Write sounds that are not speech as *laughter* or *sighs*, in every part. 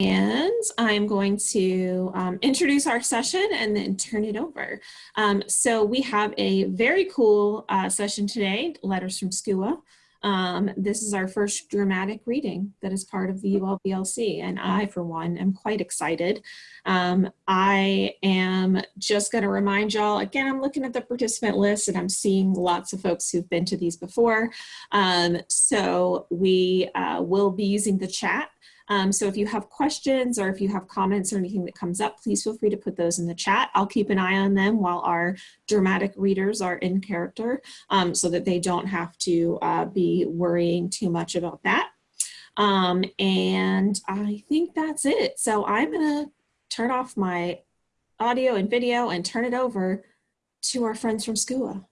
And I'm going to um, introduce our session and then turn it over. Um, so we have a very cool uh, session today, Letters from SCUA. Um, this is our first dramatic reading that is part of the ULBLC and I, for one, am quite excited. Um, I am just going to remind y'all, again, I'm looking at the participant list and I'm seeing lots of folks who've been to these before. Um, so we uh, will be using the chat um, so if you have questions or if you have comments or anything that comes up, please feel free to put those in the chat. I'll keep an eye on them while our dramatic readers are in character um, so that they don't have to uh, be worrying too much about that. Um, and I think that's it. So I'm gonna turn off my audio and video and turn it over to our friends from SCUA.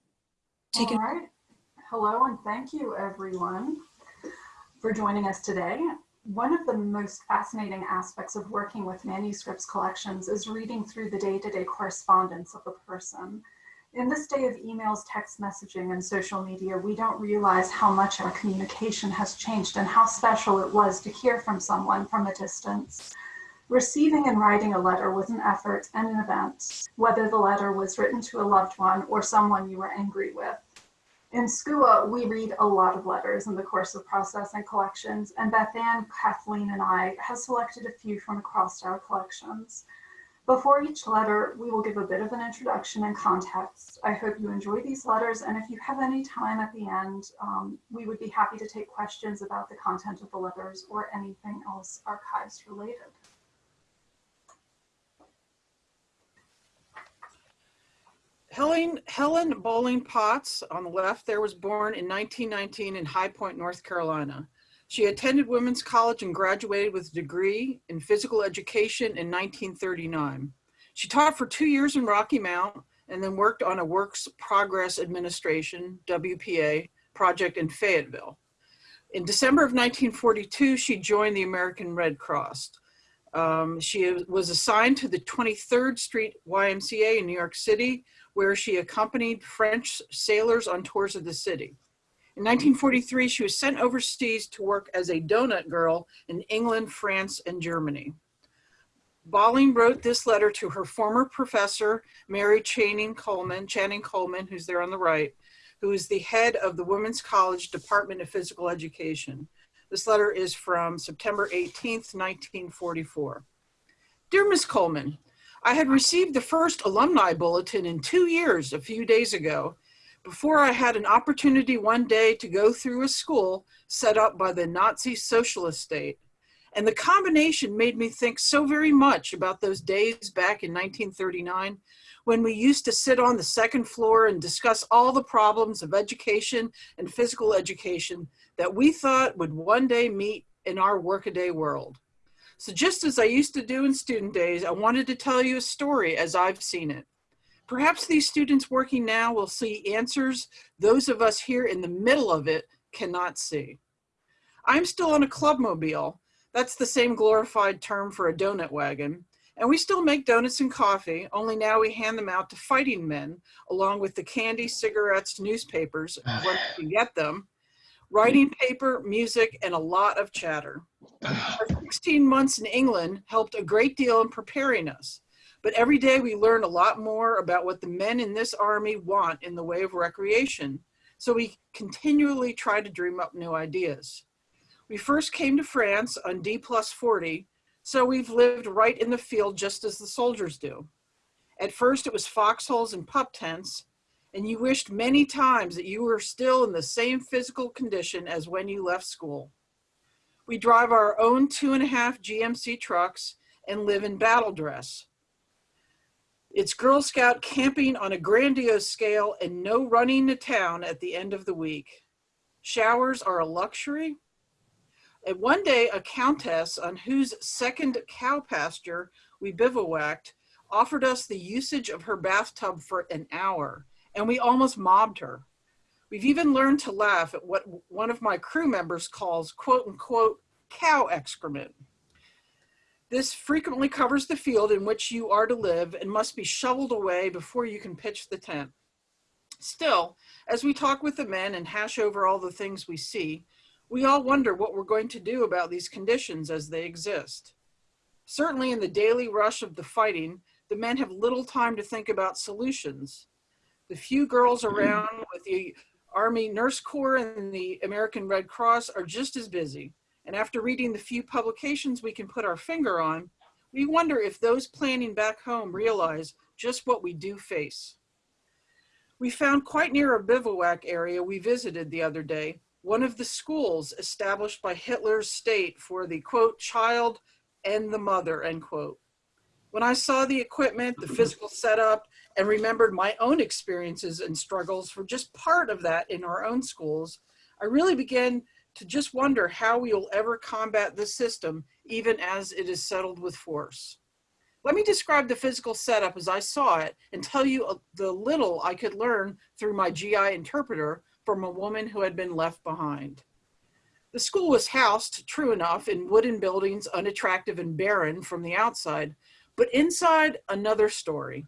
Take All it. right. Hello and thank you everyone for joining us today. One of the most fascinating aspects of working with manuscripts collections is reading through the day-to-day -day correspondence of a person. In this day of emails, text messaging, and social media, we don't realize how much our communication has changed and how special it was to hear from someone from a distance. Receiving and writing a letter was an effort and an event, whether the letter was written to a loved one or someone you were angry with. In SCUA, we read a lot of letters in the course of processing collections, and Beth Ann, Kathleen, and I have selected a few from across our collections. Before each letter, we will give a bit of an introduction and context. I hope you enjoy these letters, and if you have any time at the end, um, we would be happy to take questions about the content of the letters or anything else archives related. Helen, Helen Bolling Potts on the left there was born in 1919 in High Point, North Carolina. She attended Women's College and graduated with a degree in physical education in 1939. She taught for two years in Rocky Mount and then worked on a Works Progress Administration, WPA, project in Fayetteville. In December of 1942, she joined the American Red Cross. Um, she was assigned to the 23rd Street YMCA in New York City, where she accompanied French sailors on tours of the city. In 1943, she was sent overseas to work as a donut girl in England, France, and Germany. Bolling wrote this letter to her former professor, Mary Channing Coleman, Channing Coleman, who's there on the right, who is the head of the Women's College Department of Physical Education. This letter is from September 18th, 1944. Dear Miss Coleman, I had received the first alumni bulletin in two years a few days ago before I had an opportunity one day to go through a school set up by the Nazi socialist state. And the combination made me think so very much about those days back in 1939 when we used to sit on the second floor and discuss all the problems of education and physical education that we thought would one day meet in our workaday world. So just as I used to do in student days, I wanted to tell you a story as I've seen it. Perhaps these students working now will see answers those of us here in the middle of it cannot see. I'm still on a clubmobile. That's the same glorified term for a donut wagon. And we still make donuts and coffee, only now we hand them out to fighting men, along with the candy, cigarettes, newspapers, *sighs* when we can get them, writing paper, music, and a lot of chatter. *sighs* Our 16 months in England helped a great deal in preparing us. But every day we learn a lot more about what the men in this army want in the way of recreation. So we continually try to dream up new ideas. We first came to France on D plus 40, so we've lived right in the field just as the soldiers do. At first it was foxholes and pup tents, and you wished many times that you were still in the same physical condition as when you left school. We drive our own two and a half GMC trucks and live in battle dress. It's Girl Scout camping on a grandiose scale and no running to town at the end of the week. Showers are a luxury. And one day, a countess on whose second cow pasture we bivouacked offered us the usage of her bathtub for an hour and we almost mobbed her. We've even learned to laugh at what one of my crew members calls quote unquote cow excrement. This frequently covers the field in which you are to live and must be shoveled away before you can pitch the tent. Still, as we talk with the men and hash over all the things we see, we all wonder what we're going to do about these conditions as they exist. Certainly in the daily rush of the fighting, the men have little time to think about solutions. The few girls around with the Army Nurse Corps and the American Red Cross are just as busy. And after reading the few publications we can put our finger on, we wonder if those planning back home realize just what we do face. We found quite near a bivouac area we visited the other day, one of the schools established by Hitler's state for the quote, child and the mother, end quote. When I saw the equipment, the physical setup, and remembered my own experiences and struggles for just part of that in our own schools, I really began to just wonder how we will ever combat this system, even as it is settled with force. Let me describe the physical setup as I saw it and tell you the little I could learn through my GI interpreter from a woman who had been left behind. The school was housed, true enough, in wooden buildings, unattractive and barren from the outside, but inside, another story.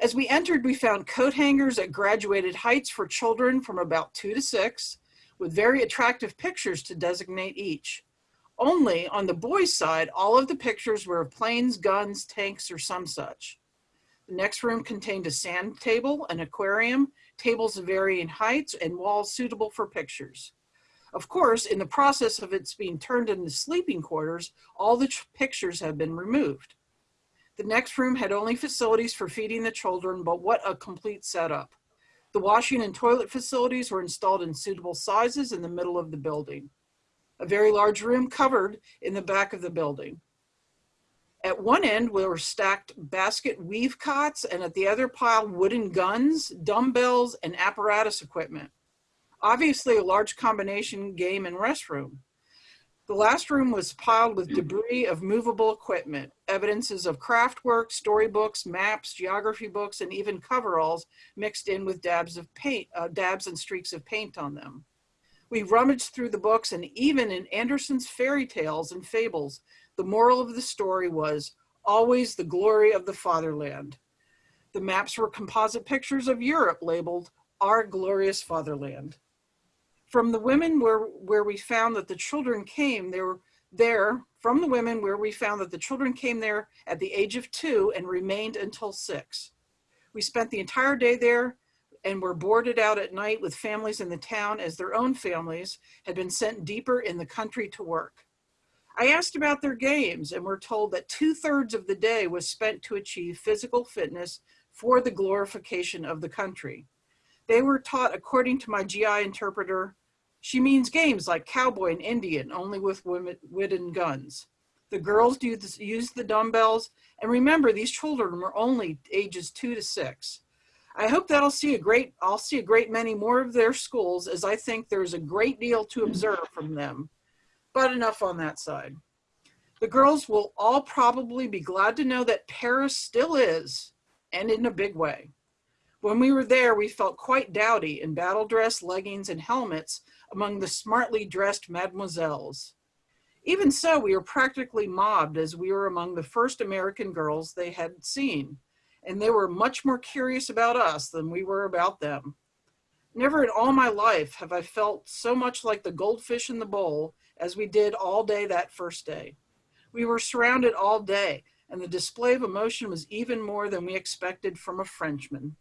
As we entered, we found coat hangers at graduated heights for children from about two to six, with very attractive pictures to designate each. Only on the boys' side, all of the pictures were of planes, guns, tanks, or some such. The next room contained a sand table, an aquarium, tables of varying heights, and walls suitable for pictures. Of course, in the process of its being turned into sleeping quarters, all the pictures have been removed. The next room had only facilities for feeding the children, but what a complete setup. The washing and toilet facilities were installed in suitable sizes in the middle of the building a very large room covered in the back of the building. At one end were stacked basket weave cots and at the other pile wooden guns, dumbbells, and apparatus equipment. Obviously a large combination game and restroom. The last room was piled with debris of movable equipment, evidences of craft work, storybooks, maps, geography books, and even coveralls mixed in with dabs of paint, uh, dabs and streaks of paint on them. We rummaged through the books and even in Andersen's fairy tales and fables, the moral of the story was always the glory of the fatherland. The maps were composite pictures of Europe labeled our glorious fatherland. From the women where, where we found that the children came, they were there, from the women where we found that the children came there at the age of two and remained until six. We spent the entire day there and were boarded out at night with families in the town as their own families had been sent deeper in the country to work. I asked about their games and were told that two thirds of the day was spent to achieve physical fitness for the glorification of the country. They were taught, according to my GI interpreter, she means games like cowboy and Indian, only with women, wooden guns. The girls use the dumbbells, and remember, these children were only ages two to six. I hope that I'll see a great, I'll see a great many more of their schools as I think there's a great deal to observe from them. But enough on that side. The girls will all probably be glad to know that Paris still is, and in a big way. When we were there, we felt quite dowdy in battle dress, leggings, and helmets among the smartly dressed mademoiselles. Even so, we were practically mobbed as we were among the first American girls they had seen and they were much more curious about us than we were about them. Never in all my life have I felt so much like the goldfish in the bowl as we did all day that first day. We were surrounded all day and the display of emotion was even more than we expected from a Frenchman.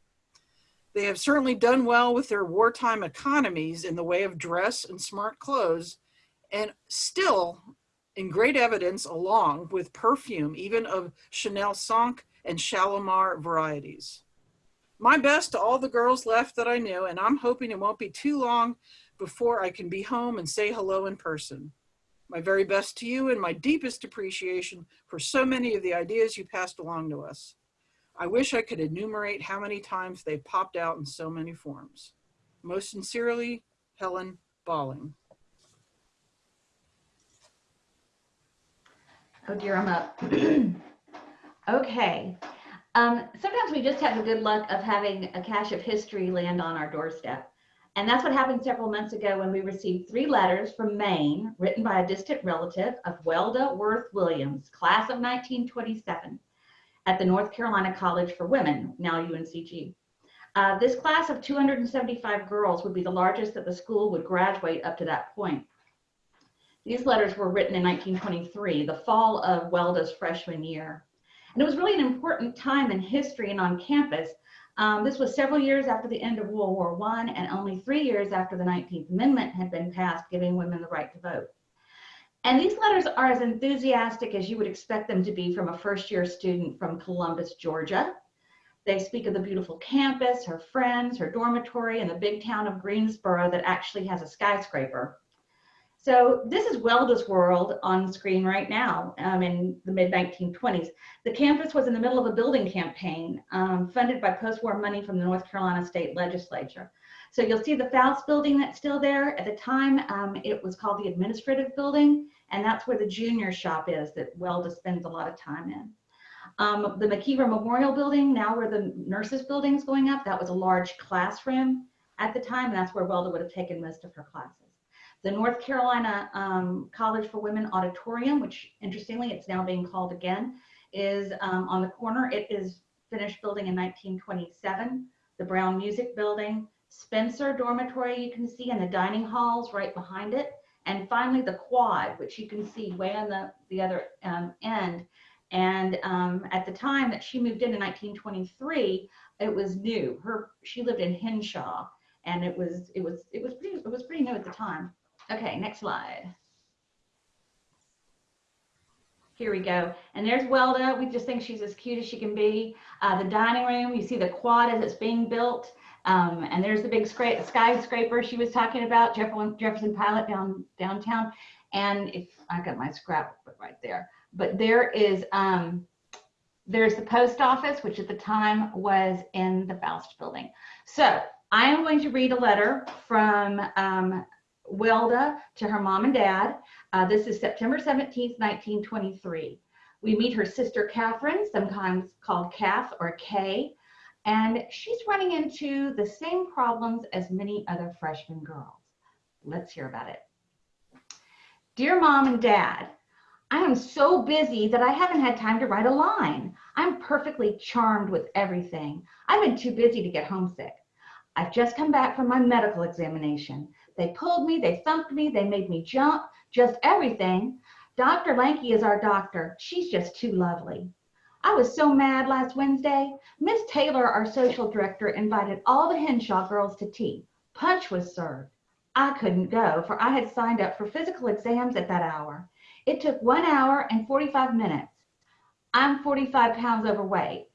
They have certainly done well with their wartime economies in the way of dress and smart clothes and still in great evidence along with perfume, even of Chanel Cinq and Shalimar varieties. My best to all the girls left that I knew, and I'm hoping it won't be too long before I can be home and say hello in person. My very best to you and my deepest appreciation for so many of the ideas you passed along to us. I wish I could enumerate how many times they popped out in so many forms. Most sincerely, Helen Balling. Oh dear, I'm up. *clears throat* Okay. Um, sometimes we just have the good luck of having a cache of history land on our doorstep. And that's what happened several months ago when we received three letters from Maine written by a distant relative of Welda Worth Williams, class of 1927, at the North Carolina College for Women, now UNCG. Uh, this class of 275 girls would be the largest that the school would graduate up to that point. These letters were written in 1923, the fall of Welda's freshman year. And it was really an important time in history and on campus. Um, this was several years after the end of World War I and only three years after the 19th Amendment had been passed, giving women the right to vote. And these letters are as enthusiastic as you would expect them to be from a first year student from Columbus, Georgia. They speak of the beautiful campus, her friends, her dormitory, and the big town of Greensboro that actually has a skyscraper. So this is Welda's world on screen right now um, in the mid 1920s. The campus was in the middle of a building campaign um, funded by post-war money from the North Carolina State Legislature. So you'll see the Foust building that's still there. At the time, um, it was called the administrative building, and that's where the junior shop is that Welda spends a lot of time in. Um, the McIver Memorial Building, now where the nurses building is going up, that was a large classroom at the time, and that's where Welda would have taken most of her classes. The North Carolina um, College for Women Auditorium, which interestingly, it's now being called again, is um, on the corner. It is finished building in 1927. The Brown Music Building, Spencer Dormitory you can see and the dining halls right behind it. And finally the quad, which you can see way on the, the other um, end. And um, at the time that she moved in in 1923, it was new. Her she lived in Hinshaw, and it was it was it was pretty it was pretty new at the time. Okay, next slide. Here we go. And there's Welda. We just think she's as cute as she can be. Uh, the dining room, you see the quad as it's being built. Um, and there's the big skyscraper she was talking about, Jefferson Pilot down downtown. And if I got my scrapbook right there, but there is um, there's the post office, which at the time was in the Foust building. So I am going to read a letter from um, Welda to her mom and dad. Uh, this is September 17th, 1923. We meet her sister Catherine, sometimes called Kath or Kay, and she's running into the same problems as many other freshman girls. Let's hear about it. Dear mom and dad, I am so busy that I haven't had time to write a line. I'm perfectly charmed with everything. I've been too busy to get homesick. I've just come back from my medical examination. They pulled me, they thumped me, they made me jump, just everything. Dr. Lanky is our doctor. She's just too lovely. I was so mad last Wednesday. Miss Taylor, our social director, invited all the Hinshaw girls to tea. Punch was served. I couldn't go, for I had signed up for physical exams at that hour. It took one hour and 45 minutes. I'm 45 pounds overweight.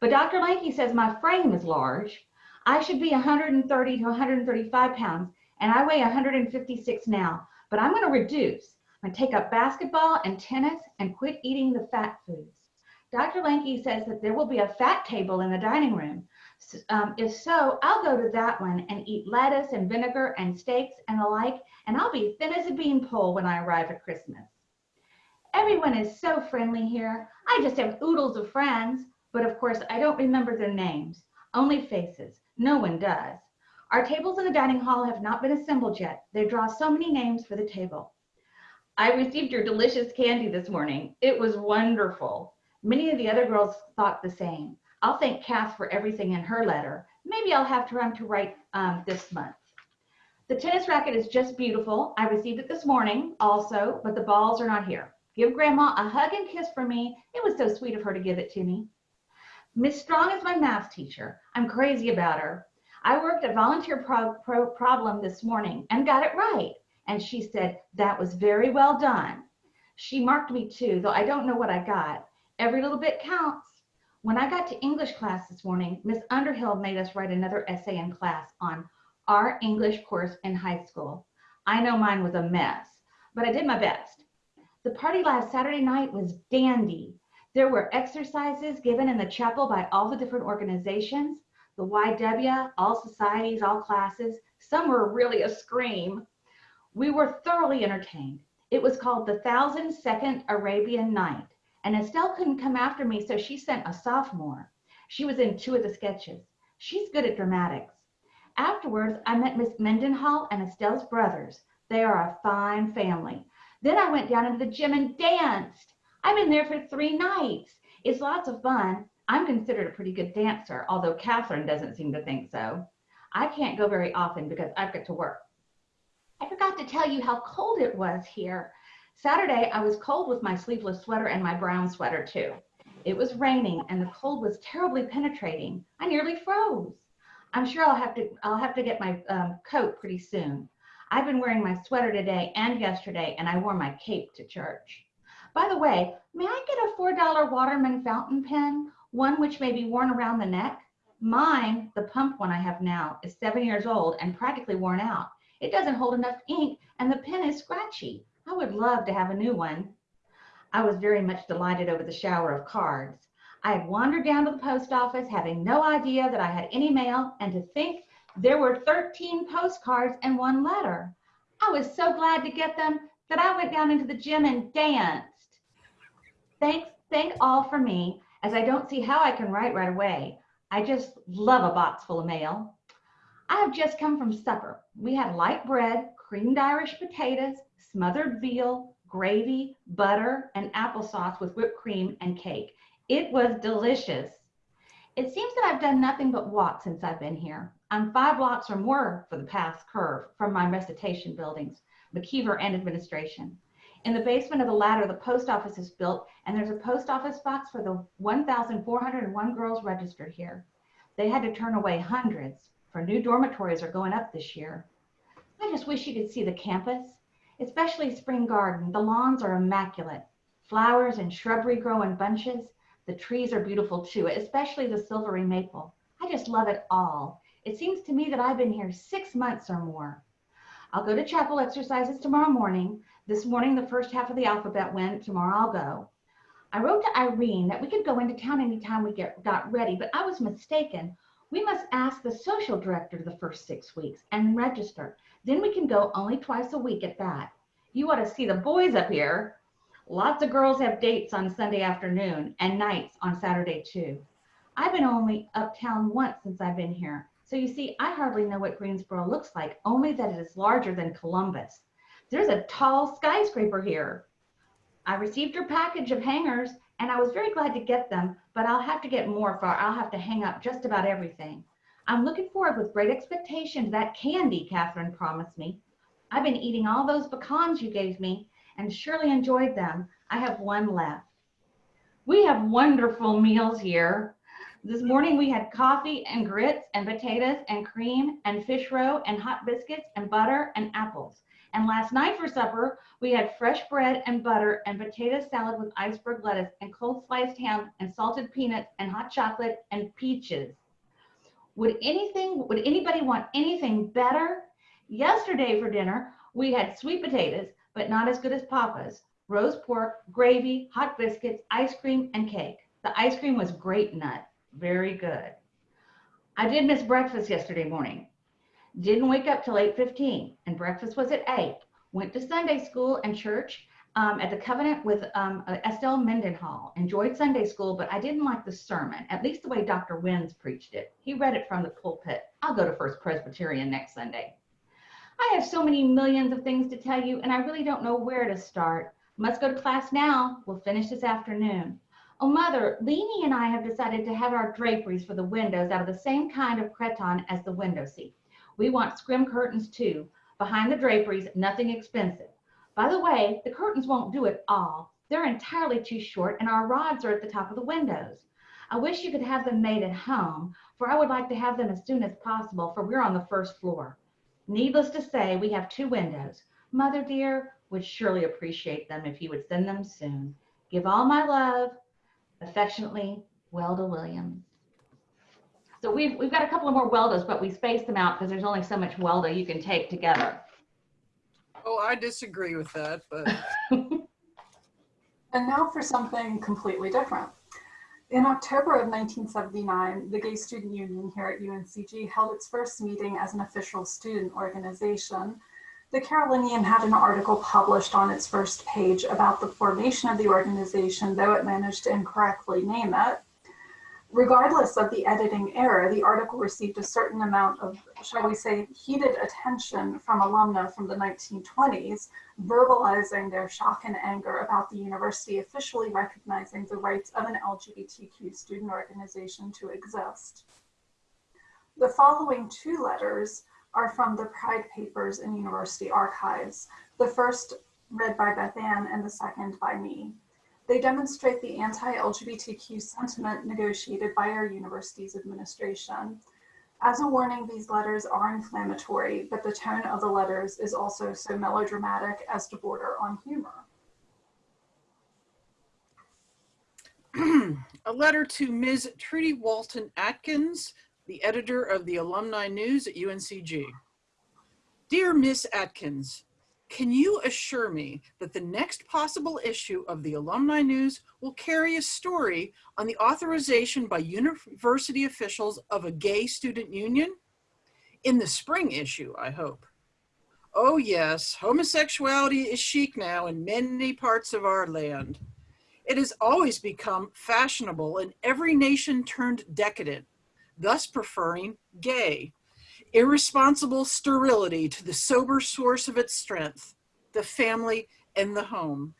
But Dr. Lanky says my frame is large. I should be 130 to 135 pounds, and I weigh 156 now. But I'm going to reduce. I'm going to take up basketball and tennis and quit eating the fat foods. Dr. Lanky says that there will be a fat table in the dining room. Um, if so, I'll go to that one and eat lettuce and vinegar and steaks and the like, and I'll be thin as a beanpole when I arrive at Christmas. Everyone is so friendly here. I just have oodles of friends, but of course I don't remember their names, only faces. No one does. Our tables in the dining hall have not been assembled yet. They draw so many names for the table. I received your delicious candy this morning. It was wonderful. Many of the other girls thought the same. I'll thank Kath for everything in her letter. Maybe I'll have time to write um, this month. The tennis racket is just beautiful. I received it this morning also, but the balls are not here. Give grandma a hug and kiss for me. It was so sweet of her to give it to me. Miss Strong is my math teacher. I'm crazy about her. I worked a volunteer pro pro problem this morning and got it right. And she said, that was very well done. She marked me too, though I don't know what I got. Every little bit counts. When I got to English class this morning, Miss Underhill made us write another essay in class on our English course in high school. I know mine was a mess, but I did my best. The party last Saturday night was dandy. There were exercises given in the chapel by all the different organizations, the YW, all societies, all classes. Some were really a scream. We were thoroughly entertained. It was called the Thousand Second Arabian Night. And Estelle couldn't come after me, so she sent a sophomore. She was in two of the sketches. She's good at dramatics. Afterwards, I met Miss Mendenhall and Estelle's brothers. They are a fine family. Then I went down into the gym and danced. I've been there for three nights. It's lots of fun. I'm considered a pretty good dancer, although Catherine doesn't seem to think so. I can't go very often because I've got to work. I forgot to tell you how cold it was here. Saturday, I was cold with my sleeveless sweater and my brown sweater too. It was raining and the cold was terribly penetrating. I nearly froze. I'm sure I'll have to I'll have to get my um, coat pretty soon. I've been wearing my sweater today and yesterday, and I wore my cape to church. By the way, may I get a $4 Waterman fountain pen, one which may be worn around the neck? Mine, the pump one I have now, is seven years old and practically worn out. It doesn't hold enough ink, and the pen is scratchy. I would love to have a new one. I was very much delighted over the shower of cards. I had wandered down to the post office having no idea that I had any mail and to think there were 13 postcards and one letter. I was so glad to get them that I went down into the gym and danced. Thanks, thank all for me, as I don't see how I can write right away. I just love a box full of mail. I have just come from supper. We had light bread, creamed Irish potatoes, smothered veal, gravy, butter, and applesauce with whipped cream and cake. It was delicious. It seems that I've done nothing but walk since I've been here. I'm five blocks or more for the path curve from my recitation buildings, McIver and administration. In the basement of the latter, the post office is built, and there's a post office box for the 1,401 girls registered here. They had to turn away hundreds, for new dormitories are going up this year. I just wish you could see the campus, especially Spring Garden. The lawns are immaculate. Flowers and shrubbery grow in bunches. The trees are beautiful too, especially the silvery maple. I just love it all. It seems to me that I've been here six months or more. I'll go to chapel exercises tomorrow morning. This morning, the first half of the alphabet went. Tomorrow, I'll go. I wrote to Irene that we could go into town anytime we get got ready, but I was mistaken. We must ask the social director the first six weeks and register. Then we can go only twice a week at that. You ought to see the boys up here. Lots of girls have dates on Sunday afternoon and nights on Saturday too. I've been only uptown once since I've been here. So you see, I hardly know what Greensboro looks like, only that it is larger than Columbus. There's a tall skyscraper here. I received your package of hangers and I was very glad to get them, but I'll have to get more for I'll have to hang up just about everything. I'm looking forward with great expectation to that candy Catherine promised me. I've been eating all those pecans you gave me and surely enjoyed them. I have one left. We have wonderful meals here. This morning we had coffee and grits and potatoes and cream and fish roe and hot biscuits and butter and apples. And last night for supper, we had fresh bread and butter and potato salad with iceberg lettuce and cold sliced ham and salted peanuts and hot chocolate and peaches. Would anything, would anybody want anything better? Yesterday for dinner, we had sweet potatoes, but not as good as Papa's, roast pork, gravy, hot biscuits, ice cream, and cake. The ice cream was grape nut, very good. I did miss breakfast yesterday morning. Didn't wake up till 8.15 and breakfast was at 8. Went to Sunday school and church um, at the Covenant with um, uh, Estelle Mendenhall. Enjoyed Sunday school, but I didn't like the sermon, at least the way Dr. Wins preached it. He read it from the pulpit. I'll go to First Presbyterian next Sunday. I have so many millions of things to tell you, and I really don't know where to start. Must go to class now. We'll finish this afternoon. Oh, Mother, Leanie and I have decided to have our draperies for the windows out of the same kind of cretonne as the window seat. We want scrim curtains too. Behind the draperies, nothing expensive. By the way, the curtains won't do it all. They're entirely too short and our rods are at the top of the windows. I wish you could have them made at home, for I would like to have them as soon as possible, for we're on the first floor. Needless to say, we have two windows. Mother dear would surely appreciate them if you would send them soon. Give all my love. Affectionately, Welda Williams. So we've, we've got a couple of more Weldas, but we spaced them out because there's only so much Welda you can take together. Oh, I disagree with that, but *laughs* And now for something completely different. In October of 1979, the Gay Student Union here at UNCG held its first meeting as an official student organization. The Carolinian had an article published on its first page about the formation of the organization, though it managed to incorrectly name it. Regardless of the editing error, the article received a certain amount of, shall we say, heated attention from alumna from the 1920s, verbalizing their shock and anger about the university officially recognizing the rights of an LGBTQ student organization to exist. The following two letters are from the Pride Papers in University archives. The first read by Beth Ann, and the second by me. They demonstrate the anti-LGBTQ sentiment negotiated by our university's administration. As a warning, these letters are inflammatory, but the tone of the letters is also so melodramatic as to border on humor. *clears throat* a letter to Ms. Trudy Walton Atkins, the editor of the Alumni News at UNCG. Dear Miss Atkins, can you assure me that the next possible issue of the Alumni News will carry a story on the authorization by university officials of a gay student union? In the spring issue, I hope. Oh yes, homosexuality is chic now in many parts of our land. It has always become fashionable and every nation turned decadent, thus preferring gay irresponsible sterility to the sober source of its strength, the family and the home.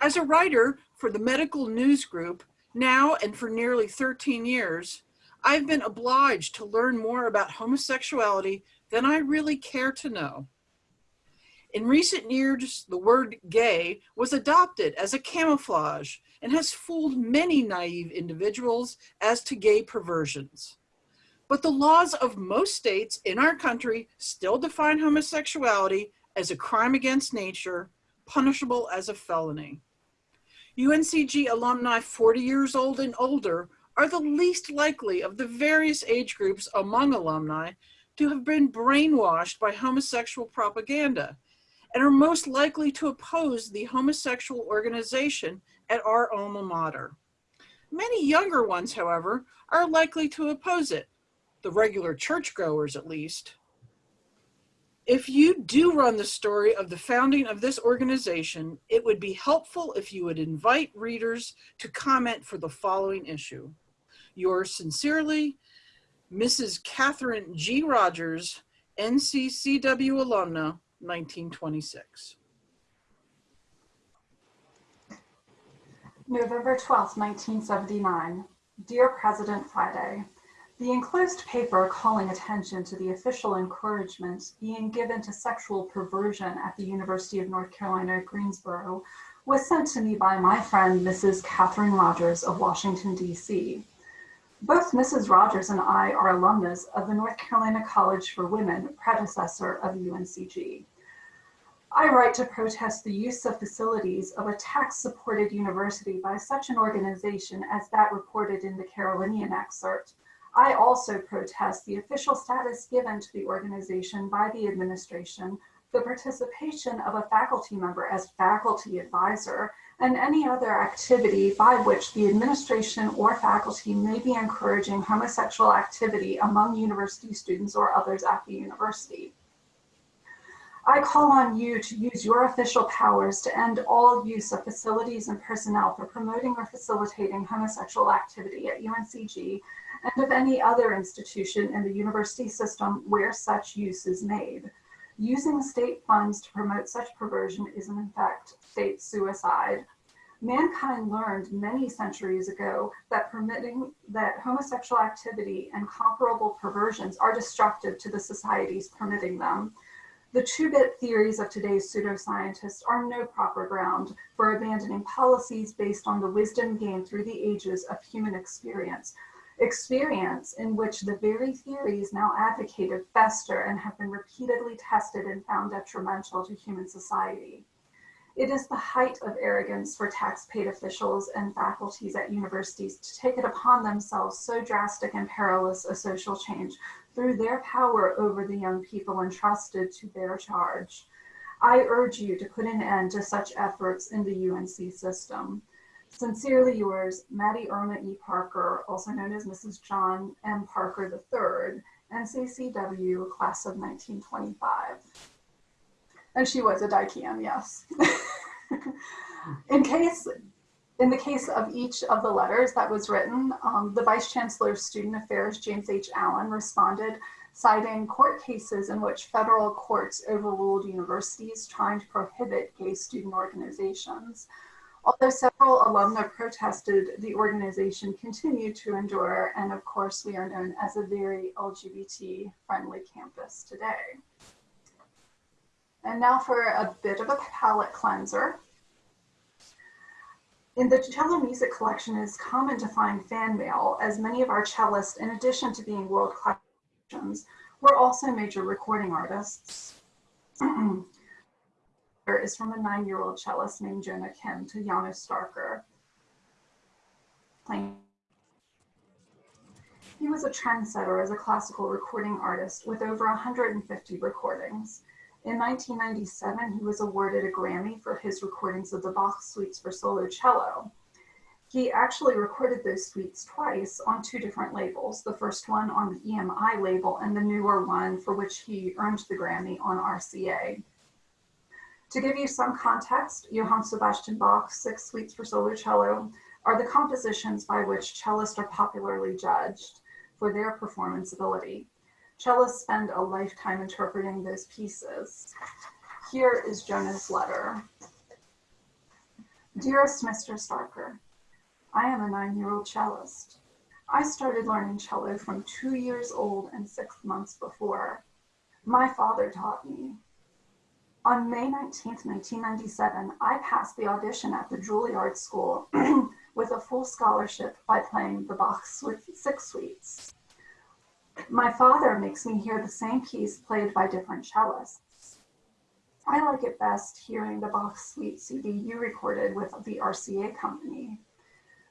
As a writer for the Medical News Group, now and for nearly 13 years, I've been obliged to learn more about homosexuality than I really care to know. In recent years, the word gay was adopted as a camouflage and has fooled many naive individuals as to gay perversions. But the laws of most states in our country still define homosexuality as a crime against nature, punishable as a felony. UNCG alumni 40 years old and older are the least likely of the various age groups among alumni to have been brainwashed by homosexual propaganda and are most likely to oppose the homosexual organization at our alma mater. Many younger ones, however, are likely to oppose it the regular churchgoers at least. If you do run the story of the founding of this organization, it would be helpful if you would invite readers to comment for the following issue. Yours sincerely, Mrs. Catherine G. Rogers, NCCW alumna, 1926. November 12, 1979. Dear President Friday, the enclosed paper calling attention to the official encouragement being given to sexual perversion at the University of North Carolina at Greensboro was sent to me by my friend, Mrs. Catherine Rogers of Washington, D.C. Both Mrs. Rogers and I are alumnus of the North Carolina College for Women, predecessor of UNCG. I write to protest the use of facilities of a tax-supported university by such an organization as that reported in the Carolinian excerpt, I also protest the official status given to the organization by the administration, the participation of a faculty member as faculty advisor, and any other activity by which the administration or faculty may be encouraging homosexual activity among university students or others at the university. I call on you to use your official powers to end all use of facilities and personnel for promoting or facilitating homosexual activity at UNCG and of any other institution in the university system where such use is made. Using state funds to promote such perversion is in fact state suicide. Mankind learned many centuries ago that permitting that homosexual activity and comparable perversions are destructive to the societies permitting them. The two-bit theories of today's pseudoscientists are no proper ground for abandoning policies based on the wisdom gained through the ages of human experience, experience in which the very theories now advocated fester and have been repeatedly tested and found detrimental to human society. It is the height of arrogance for tax-paid officials and faculties at universities to take it upon themselves so drastic and perilous a social change through their power over the young people entrusted to their charge. I urge you to put an end to such efforts in the UNC system. Sincerely yours, Maddie Irma E. Parker, also known as Mrs. John M. Parker III, NCCW, class of 1925. And she was a Dicam, yes. *laughs* in case, in the case of each of the letters that was written, um, the Vice Chancellor of Student Affairs, James H. Allen, responded citing court cases in which federal courts overruled universities trying to prohibit gay student organizations. Although several alumni protested, the organization continued to endure, and of course, we are known as a very LGBT friendly campus today. And now for a bit of a palate cleanser. In the cello music collection, it is common to find fan mail, as many of our cellists, in addition to being world-class musicians, were also major recording artists. *clears throat* There is from a nine-year-old cellist named Jonah Kim to Janos Starker. Playing he was a trendsetter as a classical recording artist with over 150 recordings. In 1997, he was awarded a Grammy for his recordings of the Bach suites for solo cello. He actually recorded those suites twice on two different labels, the first one on the EMI label and the newer one for which he earned the Grammy on RCA. To give you some context, Johann Sebastian Bach's six suites for solo cello are the compositions by which cellists are popularly judged for their performance ability. Cellists spend a lifetime interpreting those pieces. Here is Jonah's letter. Dearest Mr. Starker, I am a nine-year-old cellist. I started learning cello from two years old and six months before. My father taught me. On May 19, 1997, I passed the audition at the Juilliard School *clears throat* with a full scholarship by playing the Bach Six Suites. My father makes me hear the same piece played by different cellists. I like it best hearing the Bach Suite CD you recorded with the RCA company.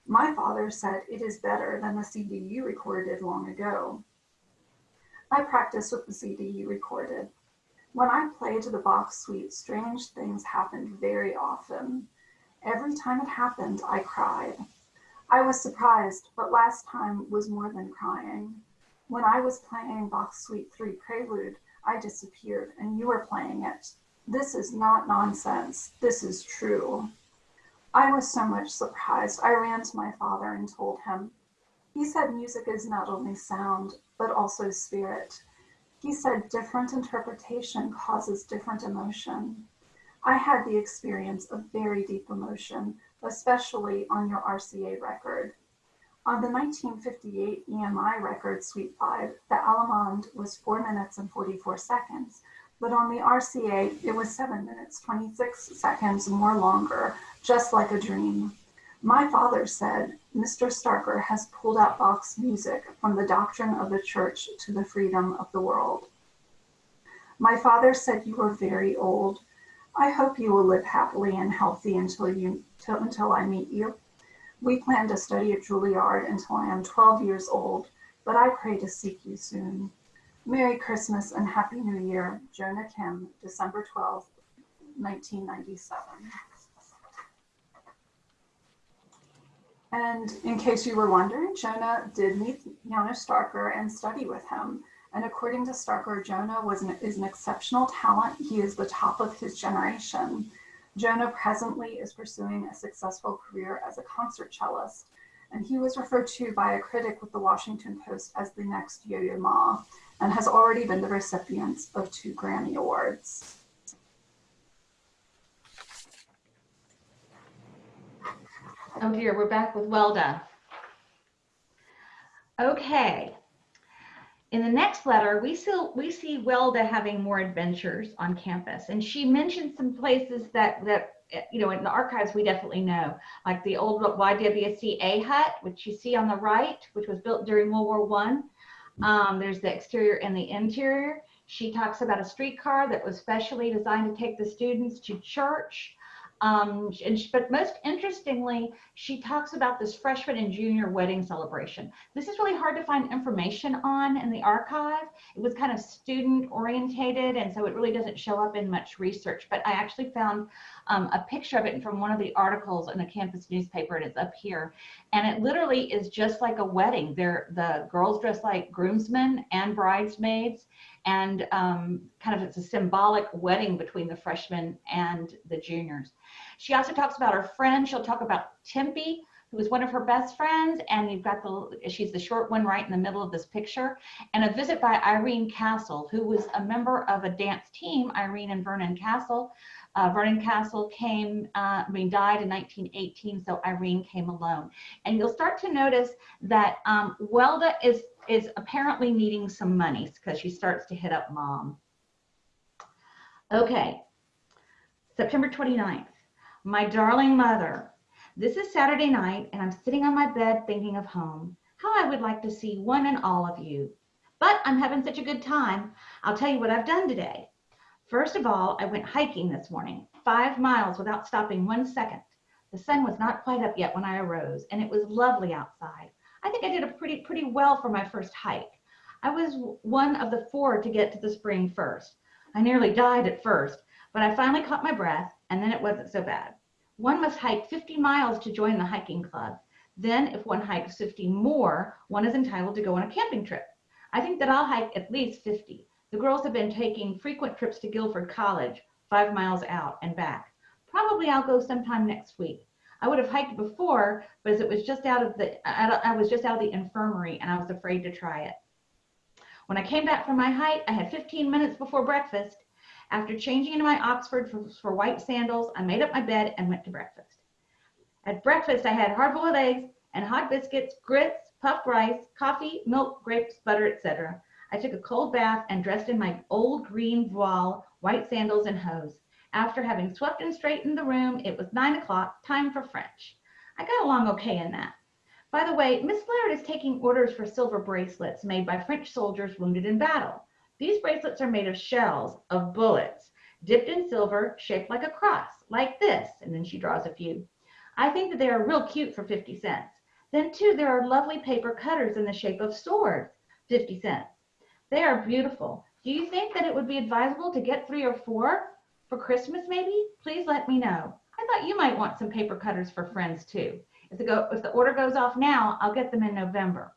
My father said it is better than the CD you recorded long ago. I practiced with the CD you recorded. When I played the Bach Suite, strange things happened very often. Every time it happened, I cried. I was surprised, but last time was more than crying. When I was playing Bach Suite 3 Prelude, I disappeared and you were playing it. This is not nonsense. This is true. I was so much surprised. I ran to my father and told him. He said music is not only sound, but also spirit. He said different interpretation causes different emotion. I had the experience of very deep emotion, especially on your RCA record. On the 1958 EMI record Suite 5, the Allemande was 4 minutes and 44 seconds, but on the RCA, it was 7 minutes, 26 seconds more longer, just like a dream. My father said, Mr. Starker has pulled out Bach's music from the doctrine of the church to the freedom of the world. My father said you are very old. I hope you will live happily and healthy until you until I meet you. We plan to study at Juilliard until I am 12 years old, but I pray to seek you soon. Merry Christmas and Happy New Year, Jonah Kim, December 12, 1997. And in case you were wondering, Jonah did meet Janos Starker and study with him. And according to Starker, Jonah was an, is an exceptional talent. He is the top of his generation. Jonah presently is pursuing a successful career as a concert cellist, and he was referred to by a critic with the Washington Post as the next Yo-Yo Ma, and has already been the recipient of two Grammy Awards. Oh dear, we're back with Welda. Okay, in the next letter, we see, we see Welda having more adventures on campus. And she mentioned some places that, that you know, in the archives, we definitely know, like the old YWCA hut, which you see on the right, which was built during World War One. Um, there's the exterior and the interior. She talks about a streetcar that was specially designed to take the students to church. Um, and she, but most interestingly, she talks about this freshman and junior wedding celebration. This is really hard to find information on in the archive. It was kind of student orientated, and so it really doesn't show up in much research. But I actually found um, a picture of it from one of the articles in the campus newspaper, and it's up here. And it literally is just like a wedding. They're, the girls dress like groomsmen and bridesmaids, and um, kind of it's a symbolic wedding between the freshmen and the juniors. She also talks about her friend. She'll talk about Tempe, who was one of her best friends, and you've got the she's the short one right in the middle of this picture, and a visit by Irene Castle, who was a member of a dance team, Irene and Vernon Castle. Uh, Vernon Castle came, uh, I mean, died in 1918, so Irene came alone. And you'll start to notice that um, Welda is is apparently needing some money because she starts to hit up mom. Okay, September 29th. My darling mother. This is Saturday night, and I'm sitting on my bed thinking of home. How I would like to see one and all of you. But I'm having such a good time. I'll tell you what I've done today. First of all, I went hiking this morning, five miles without stopping one second. The sun was not quite up yet when I arose, and it was lovely outside. I think I did a pretty pretty well for my first hike. I was one of the four to get to the spring first. I nearly died at first, but I finally caught my breath, and then it wasn't so bad. One must hike 50 miles to join the hiking club. Then, if one hikes 50 more, one is entitled to go on a camping trip. I think that I'll hike at least 50. The girls have been taking frequent trips to Guilford College, five miles out and back. Probably I'll go sometime next week. I would have hiked before, but as it was just out of the, I was just out of the infirmary and I was afraid to try it. When I came back from my hike, I had 15 minutes before breakfast. After changing into my Oxford for, for white sandals, I made up my bed and went to breakfast. At breakfast, I had hard-boiled eggs and hot biscuits, grits, puffed rice, coffee, milk, grapes, butter, etc. I took a cold bath and dressed in my old green voile, white sandals, and hose. After having swept and straightened the room, it was nine o'clock, time for French. I got along okay in that. By the way, Miss Laird is taking orders for silver bracelets made by French soldiers wounded in battle. These bracelets are made of shells of bullets, dipped in silver, shaped like a cross, like this. And then she draws a few. I think that they are real cute for 50 cents. Then too, there are lovely paper cutters in the shape of swords, 50 cents. They are beautiful. Do you think that it would be advisable to get three or four for Christmas maybe? Please let me know. I thought you might want some paper cutters for friends too. If the, go, if the order goes off now, I'll get them in November.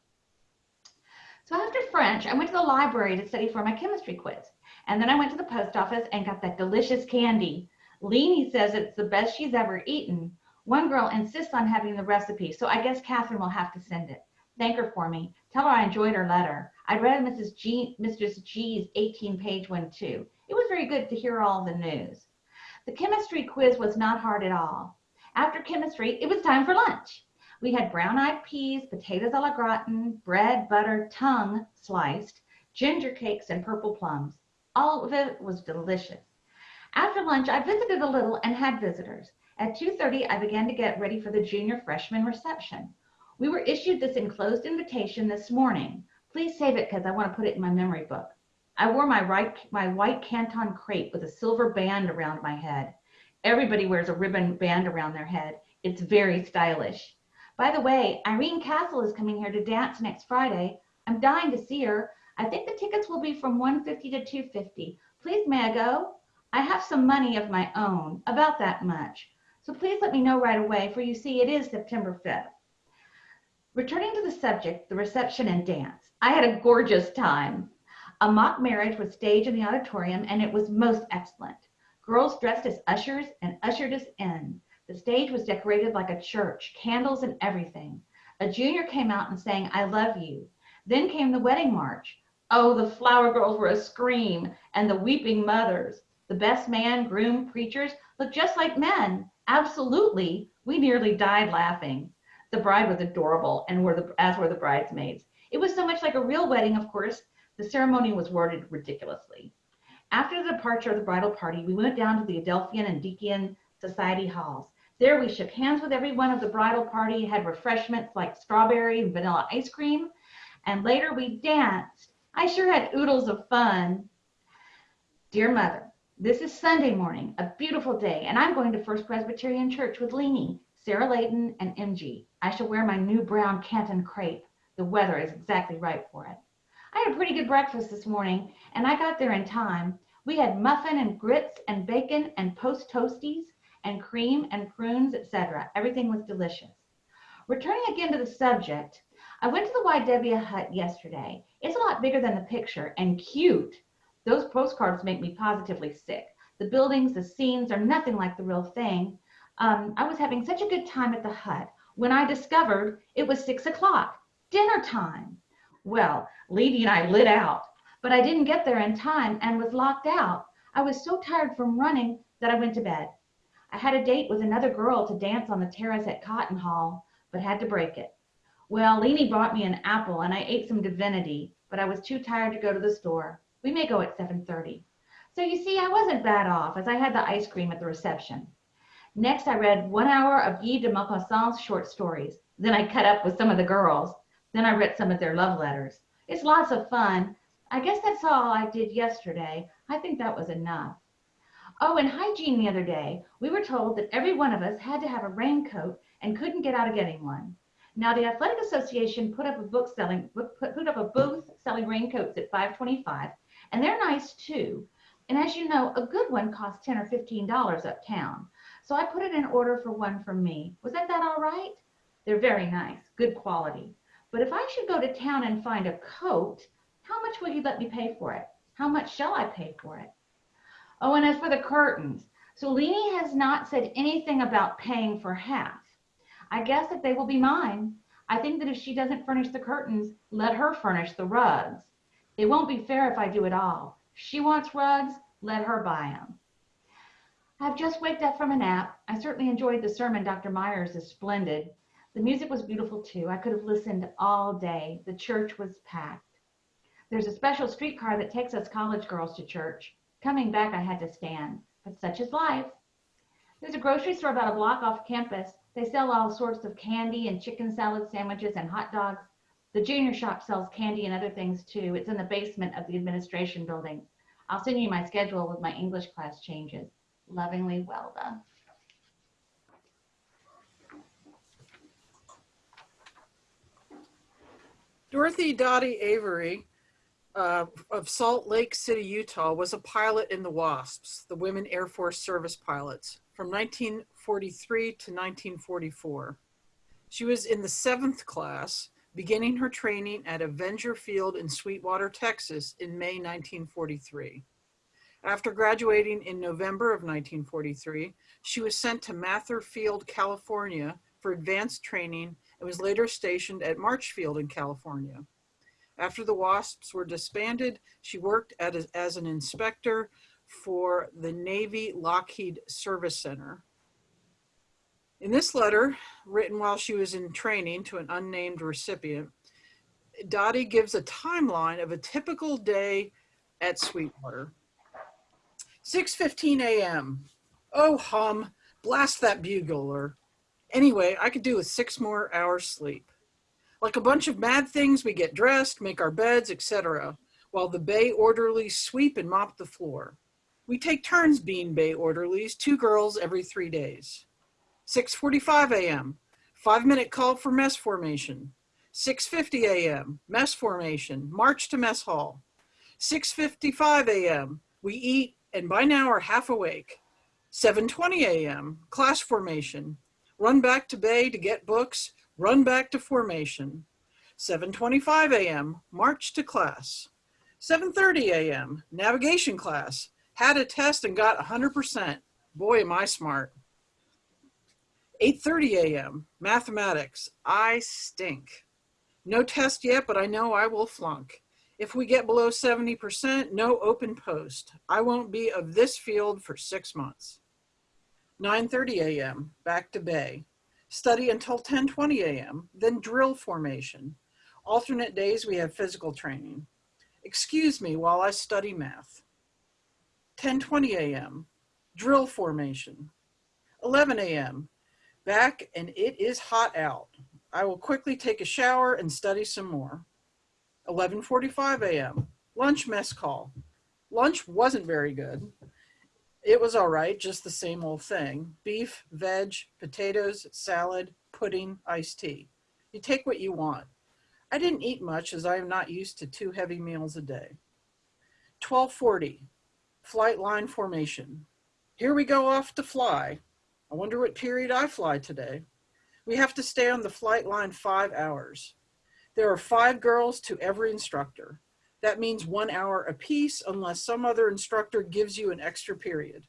So after French, I went to the library to study for my chemistry quiz. And then I went to the post office and got that delicious candy. Leanie says it's the best she's ever eaten. One girl insists on having the recipe, so I guess Catherine will have to send it. Thank her for me. Tell her I enjoyed her letter. I read Mrs. G, Mrs. G's 18 page one too. It was very good to hear all the news. The chemistry quiz was not hard at all. After chemistry, it was time for lunch. We had brown-eyed peas, potatoes a la gratin, bread, butter, tongue sliced, ginger cakes, and purple plums. All of it was delicious. After lunch, I visited a little and had visitors. At 2.30, I began to get ready for the junior freshman reception. We were issued this enclosed invitation this morning. Please save it because I want to put it in my memory book. I wore my, right, my white Canton crepe with a silver band around my head. Everybody wears a ribbon band around their head. It's very stylish. By the way, Irene Castle is coming here to dance next Friday. I'm dying to see her. I think the tickets will be from 150 to 250. Please may I go? I have some money of my own, about that much. So please let me know right away, for you see it is September 5th. Returning to the subject, the reception and dance. I had a gorgeous time. A mock marriage was staged in the auditorium and it was most excellent. Girls dressed as ushers and ushered us in. The stage was decorated like a church, candles and everything. A junior came out and sang, I love you. Then came the wedding march. Oh, the flower girls were a scream, and the weeping mothers. The best man, groom, preachers looked just like men. Absolutely. We nearly died laughing. The bride was adorable, and were the, as were the bridesmaids. It was so much like a real wedding, of course. The ceremony was worded ridiculously. After the departure of the bridal party, we went down to the Adelphian and Dikean Society halls. There we shook hands with everyone of the bridal party, had refreshments like strawberry and vanilla ice cream, and later we danced. I sure had oodles of fun. Dear Mother, this is Sunday morning, a beautiful day, and I'm going to First Presbyterian Church with Leanie, Sarah Layton, and MG. I shall wear my new brown Canton crepe. The weather is exactly right for it. I had a pretty good breakfast this morning, and I got there in time. We had muffin and grits and bacon and post toasties and cream and prunes, etc. Everything was delicious. Returning again to the subject, I went to the YW hut yesterday. It's a lot bigger than the picture and cute. Those postcards make me positively sick. The buildings, the scenes are nothing like the real thing. Um, I was having such a good time at the hut when I discovered it was six o'clock, dinner time. Well, Leedy and I lit out, but I didn't get there in time and was locked out. I was so tired from running that I went to bed. I had a date with another girl to dance on the terrace at Cotten Hall, but had to break it. Well, Leanie brought me an apple and I ate some divinity, but I was too tired to go to the store. We may go at 7.30. So you see, I wasn't bad off as I had the ice cream at the reception. Next, I read one hour of Guy de Maupassant's short stories. Then I cut up with some of the girls. Then I read some of their love letters. It's lots of fun. I guess that's all I did yesterday. I think that was enough. Oh, and hygiene the other day, we were told that every one of us had to have a raincoat and couldn't get out of getting one. Now, the Athletic Association put up a book selling, put, put up a booth selling raincoats at 525, and they're nice too. And as you know, a good one costs 10 or $15 uptown. So I put it in order for one for me. Was that all right? They're very nice, good quality. But if I should go to town and find a coat, how much will you let me pay for it? How much shall I pay for it? Oh, and as for the curtains, Solini has not said anything about paying for half. I guess that they will be mine. I think that if she doesn't furnish the curtains, let her furnish the rugs. It won't be fair if I do it all. She wants rugs, let her buy them. I've just waked up from a nap. I certainly enjoyed the sermon. Dr. Myers is splendid. The music was beautiful too. I could have listened all day. The church was packed. There's a special streetcar that takes us college girls to church. Coming back, I had to stand, but such is life. There's a grocery store about a block off campus. They sell all sorts of candy and chicken salad sandwiches and hot dogs. The junior shop sells candy and other things too. It's in the basement of the administration building. I'll send you my schedule with my English class changes. Lovingly, Welda. Dorothy Dottie Avery uh, of Salt Lake City, Utah, was a pilot in the WASPs, the Women Air Force Service Pilots, from 1943 to 1944. She was in the seventh class, beginning her training at Avenger Field in Sweetwater, Texas in May 1943. After graduating in November of 1943, she was sent to Mather Field, California for advanced training and was later stationed at March Field in California. After the WASPs were disbanded, she worked a, as an inspector for the Navy Lockheed Service Center. In this letter, written while she was in training to an unnamed recipient, Dottie gives a timeline of a typical day at Sweetwater. 6.15 a.m. Oh, hum, blast that bugler. Anyway, I could do with six more hours sleep. Like a bunch of mad things, we get dressed, make our beds, etc., while the bay orderlies sweep and mop the floor. We take turns being bay orderlies, two girls every three days. 6.45 a.m., five minute call for mess formation. 6.50 a.m., mess formation, march to mess hall. 6.55 a.m., we eat and by now are half awake. 7.20 a.m., class formation, run back to bay to get books, run back to formation. 7.25 a.m., march to class. 7.30 a.m., navigation class, had a test and got 100%. Boy, am I smart. 8.30 a.m., mathematics, I stink. No test yet, but I know I will flunk. If we get below 70%, no open post. I won't be of this field for six months. 9.30 a.m., back to bay. Study until 10.20 a.m., then drill formation. Alternate days we have physical training. Excuse me while I study math. 10.20 a.m., drill formation. 11 a.m., back and it is hot out. I will quickly take a shower and study some more. 11.45 a.m., lunch mess call. Lunch wasn't very good. It was all right, just the same old thing. Beef, veg, potatoes, salad, pudding, iced tea. You take what you want. I didn't eat much as I am not used to two heavy meals a day. 1240, flight line formation. Here we go off to fly. I wonder what period I fly today. We have to stay on the flight line five hours. There are five girls to every instructor. That means one hour apiece unless some other instructor gives you an extra period.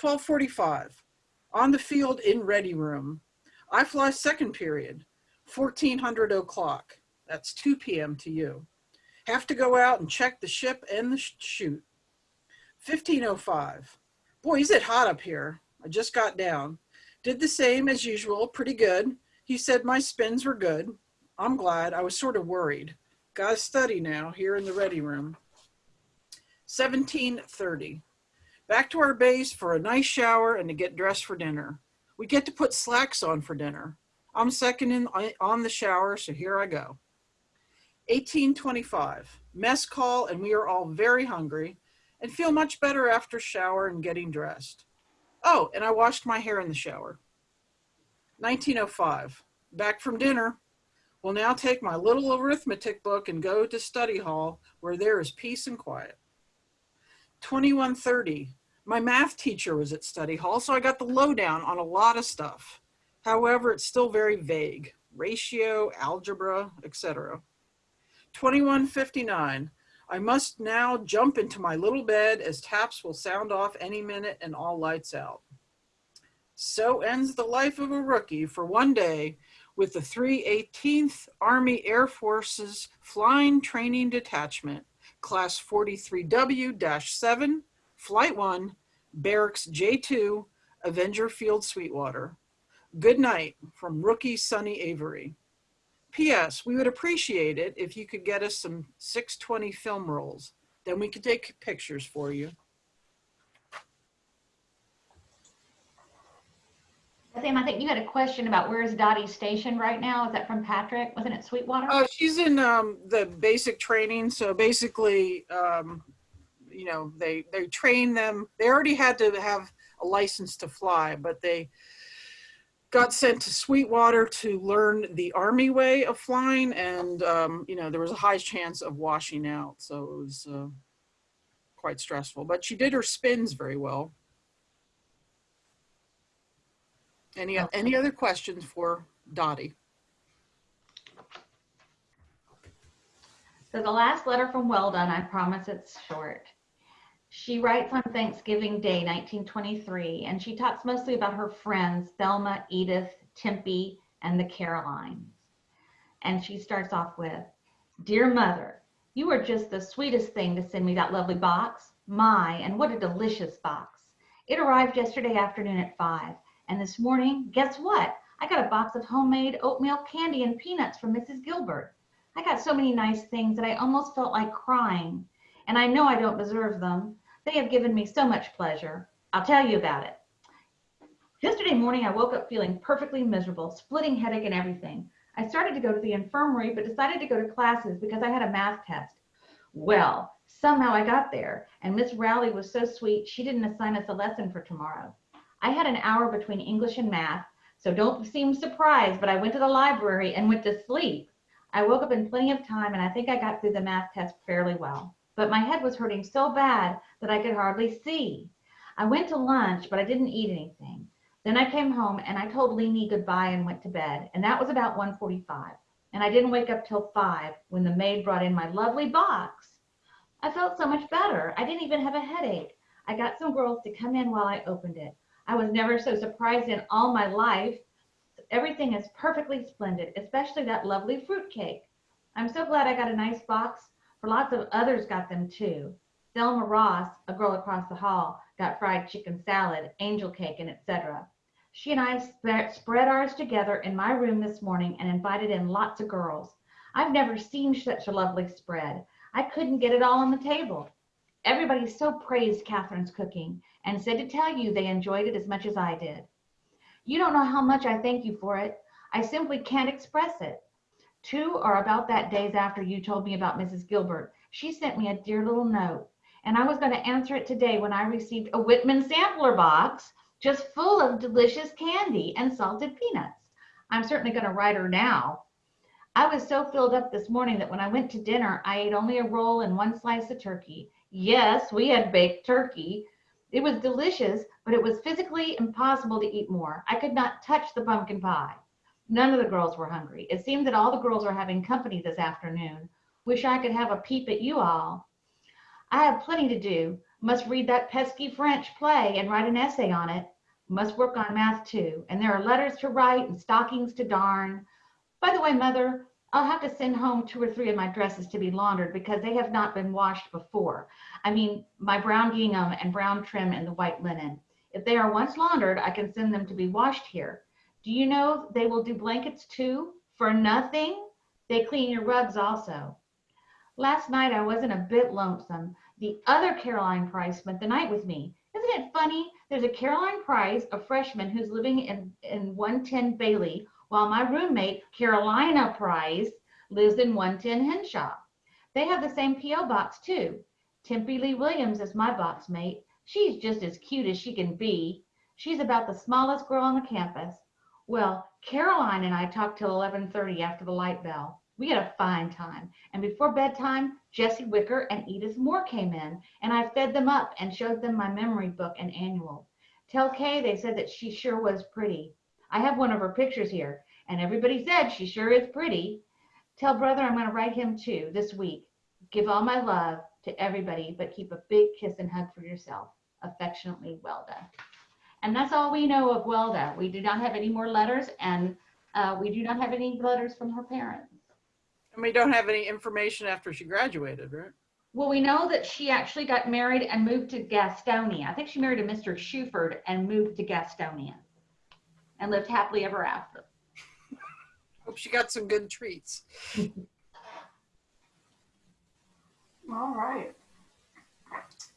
1245, on the field in ready room. I fly second period, 1400 o'clock. That's 2 p.m. to you. Have to go out and check the ship and the chute. 1505, boy, is it hot up here. I just got down. Did the same as usual, pretty good. He said my spins were good. I'm glad, I was sort of worried. Got to study now here in the ready room. 1730. Back to our base for a nice shower and to get dressed for dinner. We get to put slacks on for dinner. I'm second in uh, on the shower, so here I go. 1825, mess call, and we are all very hungry and feel much better after shower and getting dressed. Oh, and I washed my hair in the shower. 1905, back from dinner. Will now take my little arithmetic book and go to study hall where there is peace and quiet. 2130, my math teacher was at study hall, so I got the lowdown on a lot of stuff. However, it's still very vague, ratio, algebra, etc. 2159, I must now jump into my little bed as taps will sound off any minute and all lights out. So ends the life of a rookie for one day with the 318th Army Air Force's Flying Training Detachment, Class 43W-7, Flight 1, Barracks J2, Avenger Field, Sweetwater. Good night from rookie Sonny Avery. P.S. We would appreciate it if you could get us some 620 film rolls. Then we could take pictures for you. Sam, I think you had a question about where's Dottie stationed right now? Is that from Patrick? Wasn't it Sweetwater? Oh, she's in um, the basic training. So basically, um, you know, they they train them. They already had to have a license to fly, but they got sent to Sweetwater to learn the Army way of flying, and um, you know, there was a high chance of washing out. So it was uh, quite stressful. But she did her spins very well. Any, any other questions for Dottie? So the last letter from Welda, I promise it's short. She writes on Thanksgiving Day, 1923, and she talks mostly about her friends, Thelma, Edith, Tempe, and the Carolines. And she starts off with, Dear Mother, you are just the sweetest thing to send me that lovely box. My, and what a delicious box. It arrived yesterday afternoon at 5 and this morning, guess what? I got a box of homemade oatmeal candy and peanuts from Mrs. Gilbert. I got so many nice things that I almost felt like crying. And I know I don't deserve them. They have given me so much pleasure. I'll tell you about it. Yesterday morning, I woke up feeling perfectly miserable, splitting headache and everything. I started to go to the infirmary, but decided to go to classes because I had a math test. Well, somehow I got there, and Miss Rowley was so sweet, she didn't assign us a lesson for tomorrow. I had an hour between English and math, so don't seem surprised, but I went to the library and went to sleep. I woke up in plenty of time and I think I got through the math test fairly well. But my head was hurting so bad that I could hardly see. I went to lunch, but I didn't eat anything. Then I came home and I told Leanie goodbye and went to bed, and that was about 1:45. And I didn't wake up till 5 when the maid brought in my lovely box. I felt so much better. I didn't even have a headache. I got some girls to come in while I opened it. I was never so surprised in all my life. Everything is perfectly splendid, especially that lovely fruit cake. I'm so glad I got a nice box, for lots of others got them too. Thelma Ross, a girl across the hall, got fried chicken salad, angel cake, and etc. She and I sp spread ours together in my room this morning and invited in lots of girls. I've never seen such a lovely spread. I couldn't get it all on the table. Everybody so praised Catherine's cooking and said to tell you they enjoyed it as much as I did. You don't know how much I thank you for it. I simply can't express it. Two are about that days after you told me about Mrs. Gilbert. She sent me a dear little note, and I was going to answer it today when I received a Whitman sampler box just full of delicious candy and salted peanuts. I'm certainly going to write her now. I was so filled up this morning that when I went to dinner, I ate only a roll and one slice of turkey. Yes, we had baked turkey, it was delicious, but it was physically impossible to eat more. I could not touch the pumpkin pie. None of the girls were hungry. It seemed that all the girls are having company this afternoon. Wish I could have a peep at you all. I have plenty to do. Must read that pesky French play and write an essay on it. Must work on math too. And there are letters to write and stockings to darn. By the way, Mother, I'll have to send home two or three of my dresses to be laundered because they have not been washed before. I mean, my brown gingham and brown trim and the white linen. If they are once laundered, I can send them to be washed here. Do you know they will do blankets too? For nothing? They clean your rugs also. Last night I wasn't a bit lonesome. The other Caroline Price spent the night with me. Isn't it funny? There's a Caroline Price, a freshman who's living in, in 110 Bailey, while my roommate, Caroline Price, lives in 110 Hinshaw. They have the same P.O. box too. Tempe Lee Williams is my box mate. She's just as cute as she can be. She's about the smallest girl on the campus. Well, Caroline and I talked till 11:30 after the light bell. We had a fine time. And before bedtime, Jessie Wicker and Edith Moore came in, and I fed them up and showed them my memory book and annual. Tell Kay they said that she sure was pretty. I have one of her pictures here, and everybody said she sure is pretty. Tell brother I'm going to write him too this week. Give all my love to everybody, but keep a big kiss and hug for yourself. Affectionately, Welda. And that's all we know of Welda. We do not have any more letters, and uh, we do not have any letters from her parents. And we don't have any information after she graduated, right? Well, we know that she actually got married and moved to Gastonia. I think she married a Mr. Shuford and moved to Gastonia and lived happily ever after. *laughs* Hope she got some good treats. *laughs* All right.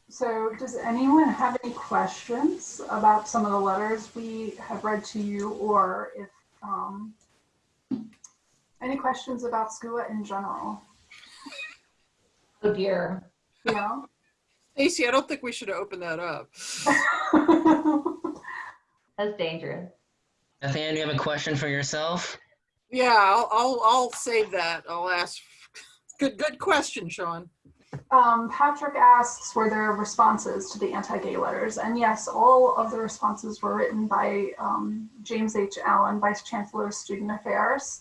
So does anyone have any questions about some of the letters we have read to you or if, um, any questions about SCUA in general? Oh dear. Yeah. Stacy, I don't think we should open that up. *laughs* That's dangerous. Nathaniel, you have a question for yourself? Yeah, I'll, I'll, I'll save that. I'll ask. Good, good question, Sean. Um, Patrick asks, were there responses to the anti-gay letters? And yes, all of the responses were written by um, James H. Allen, Vice Chancellor of Student Affairs.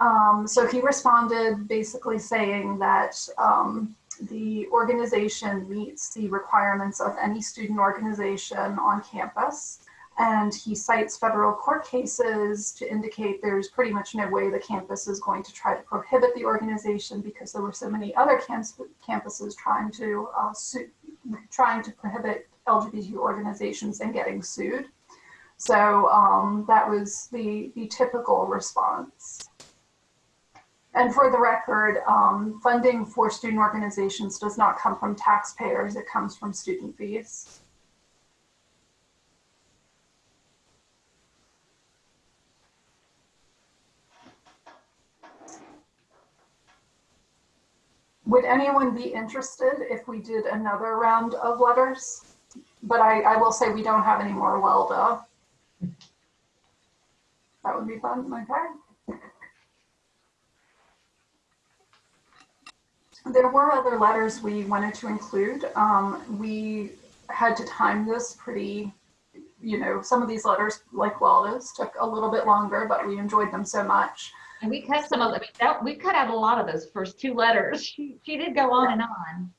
Um, so he responded basically saying that um, the organization meets the requirements of any student organization on campus. And he cites federal court cases to indicate there's pretty much no way the campus is going to try to prohibit the organization because there were so many other campuses trying to uh, sue, trying to prohibit LGBT organizations and getting sued. So um, that was the, the typical response. And for the record, um, funding for student organizations does not come from taxpayers, it comes from student fees. Would anyone be interested if we did another round of letters? But I, I will say we don't have any more Welda. That would be fun, okay? There were other letters we wanted to include. Um, we had to time this pretty, you know, some of these letters, like Welda's, took a little bit longer, but we enjoyed them so much. And we cut some of them. That, we cut out a lot of those first two letters. She, she did go on and on.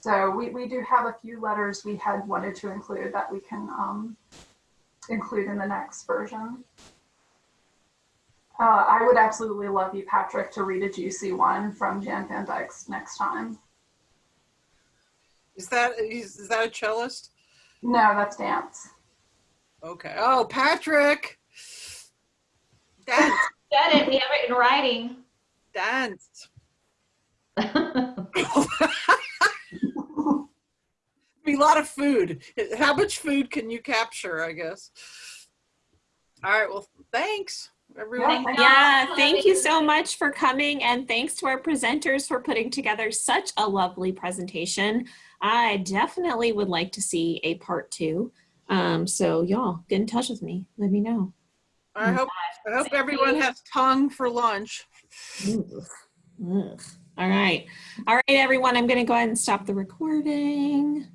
So we, we do have a few letters we had wanted to include that we can um, include in the next version. Uh, I would absolutely love you, Patrick, to read a juicy one from Jan Van Dyke's next time. Is that is, is that a cellist? No, that's dance. Okay. Oh, Patrick. Dance, *laughs* Said it. We have it in writing. dance. *laughs* Be a lot of food. How much food can you capture? I guess. All right. Well, thanks everyone. Yeah, thank Yeah, thank you so much for coming and thanks to our presenters for putting together such a lovely presentation. I definitely would like to see a part two. Um, so y'all get in touch with me. Let me know. I hope I hope everyone has tongue for lunch. All right. All right, everyone. I'm going to go ahead and stop the recording.